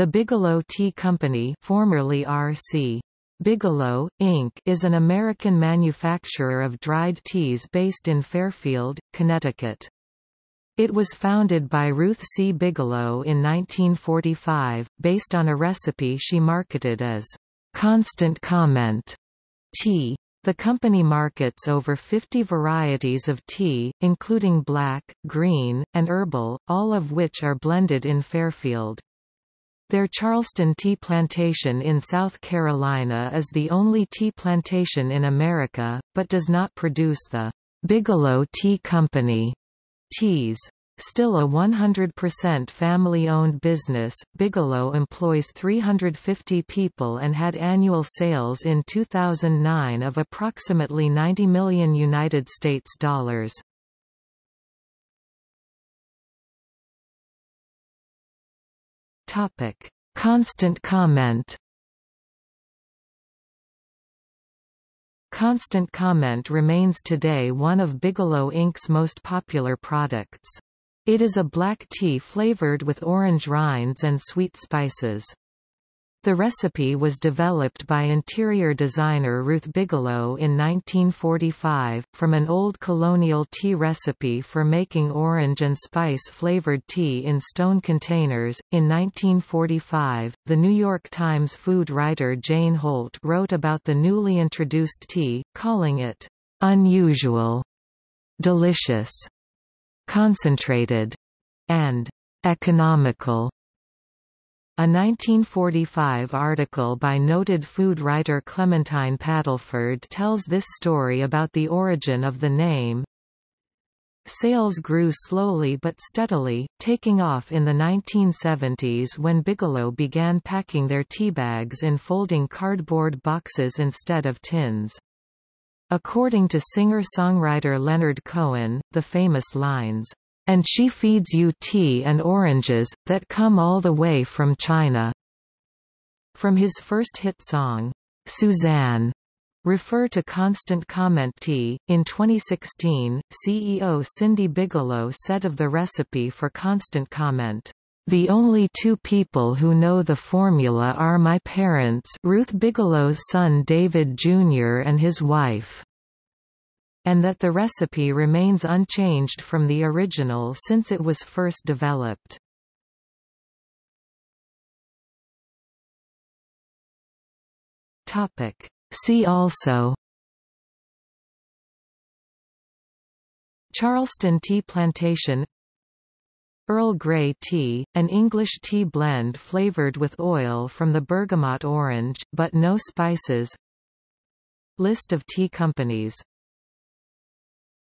The Bigelow Tea Company formerly R.C. Bigelow, Inc. is an American manufacturer of dried teas based in Fairfield, Connecticut. It was founded by Ruth C. Bigelow in 1945, based on a recipe she marketed as Constant Comment tea. The company markets over 50 varieties of tea, including black, green, and herbal, all of which are blended in Fairfield. Their Charleston Tea Plantation in South Carolina is the only tea plantation in America, but does not produce the Bigelow Tea Company teas. Still a 100% family-owned business, Bigelow employs 350 people and had annual sales in 2009 of approximately 90 million United States dollars. Topic: Constant Comment. Constant Comment remains today one of Bigelow Inc.'s most popular products. It is a black tea flavored with orange rinds and sweet spices. The recipe was developed by interior designer Ruth Bigelow in 1945, from an old colonial tea recipe for making orange and spice flavored tea in stone containers. In 1945, the New York Times food writer Jane Holt wrote about the newly introduced tea, calling it unusual, delicious, concentrated, and economical. A 1945 article by noted food writer Clementine Paddleford tells this story about the origin of the name. Sales grew slowly but steadily, taking off in the 1970s when Bigelow began packing their tea bags in folding cardboard boxes instead of tins. According to singer-songwriter Leonard Cohen, the famous lines, and she feeds you tea and oranges, that come all the way from China." From his first hit song, Suzanne, refer to Constant Comment tea. In 2016, CEO Cindy Bigelow said of the recipe for Constant Comment, the only two people who know the formula are my parents Ruth Bigelow's son David Jr. and his wife and that the recipe remains unchanged from the original since it was first developed. Topic. See also Charleston Tea Plantation Earl Grey tea, an English tea blend flavored with oil from the bergamot orange, but no spices List of tea companies